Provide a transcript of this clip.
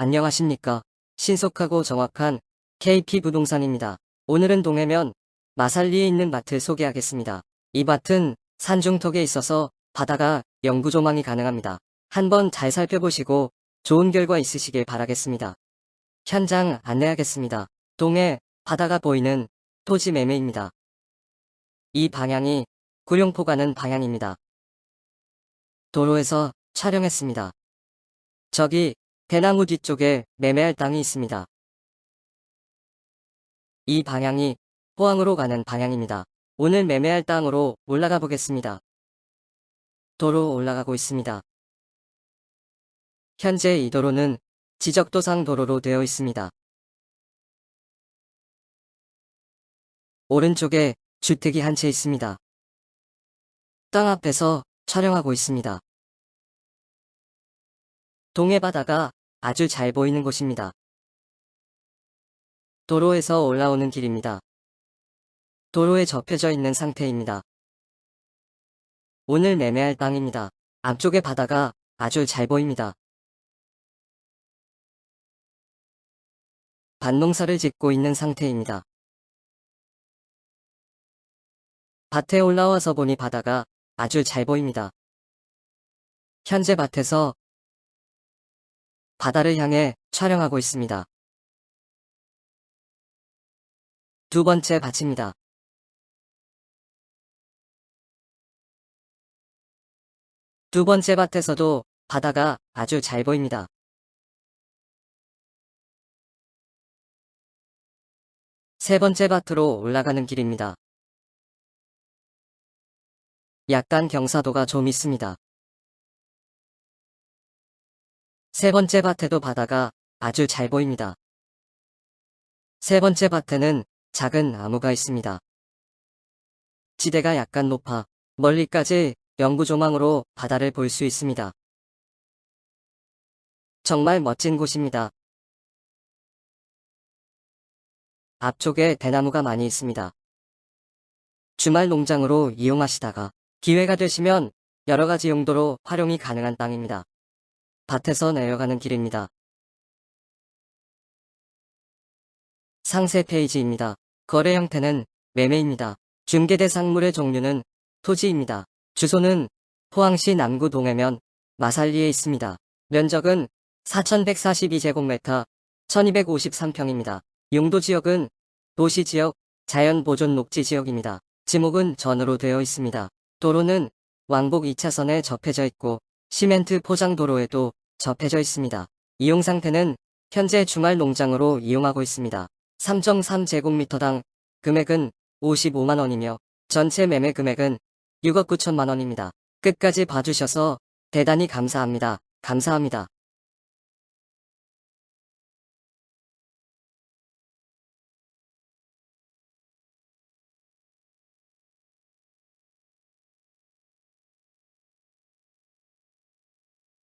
안녕하십니까. 신속하고 정확한 KP 부동산입니다. 오늘은 동해면 마살리에 있는 마트 소개하겠습니다. 이 밭은 산중턱에 있어서 바다가 영구 조망이 가능합니다. 한번 잘 살펴보시고 좋은 결과 있으시길 바라겠습니다. 현장 안내하겠습니다. 동해 바다가 보이는 토지 매매입니다. 이 방향이 구룡포 가는 방향입니다. 도로에서 촬영했습니다. 저기 대나무 뒤쪽에 매매할 땅이 있습니다. 이 방향이 포항으로 가는 방향입니다. 오늘 매매할 땅으로 올라가 보겠습니다. 도로 올라가고 있습니다. 현재 이 도로는 지적도상 도로로 되어 있습니다. 오른쪽에 주택이 한 채 있습니다. 땅 앞에서 촬영하고 있습니다. 동해 바다가 아주 잘 보이는 곳입니다. 도로에서 올라오는 길입니다. 도로에 접혀져 있는 상태입니다. 오늘 매매할 땅입니다. 앞쪽에 바다가 아주 잘 보입니다. 밭농사를 짓고 있는 상태입니다. 밭에 올라와서 보니 바다가 아주 잘 보입니다. 현재 밭에서 바다를 향해 촬영하고 있습니다. 두 번째 밭입니다. 두 번째 밭에서도 바다가 아주 잘 보입니다. 세 번째 밭으로 올라가는 길입니다. 약간 경사도가 좀 있습니다. 세 번째 밭에도 바다가 아주 잘 보입니다. 세 번째 밭에는 작은 나무가 있습니다. 지대가 약간 높아 멀리까지 영구조망으로 바다를 볼 수 있습니다. 정말 멋진 곳입니다. 앞쪽에 대나무가 많이 있습니다. 주말 농장으로 이용하시다가 기회가 되시면 여러가지 용도로 활용이 가능한 땅입니다. 밭에서 내려가는 길입니다. 상세 페이지입니다. 거래 형태는 매매입니다. 중개대 상물의 종류는 토지입니다. 주소는 포항시 남구 동해면 마살리에 있습니다. 면적은 4142제곱미터 1253평입니다. 용도지역은 도시지역, 자연보존 녹지지역입니다. 지목은 전으로 되어 있습니다. 도로는 왕복 2차선에 접해져 있고 시멘트 포장도로에도 접해져 있습니다. 이용 상태는 현재 주말 농장으로 이용하고 있습니다. 3.3제곱미터당 금액은 55만원이며 전체 매매 금액은 6억 9천만원입니다. 끝까지 봐주셔서 대단히 감사합니다. 감사합니다.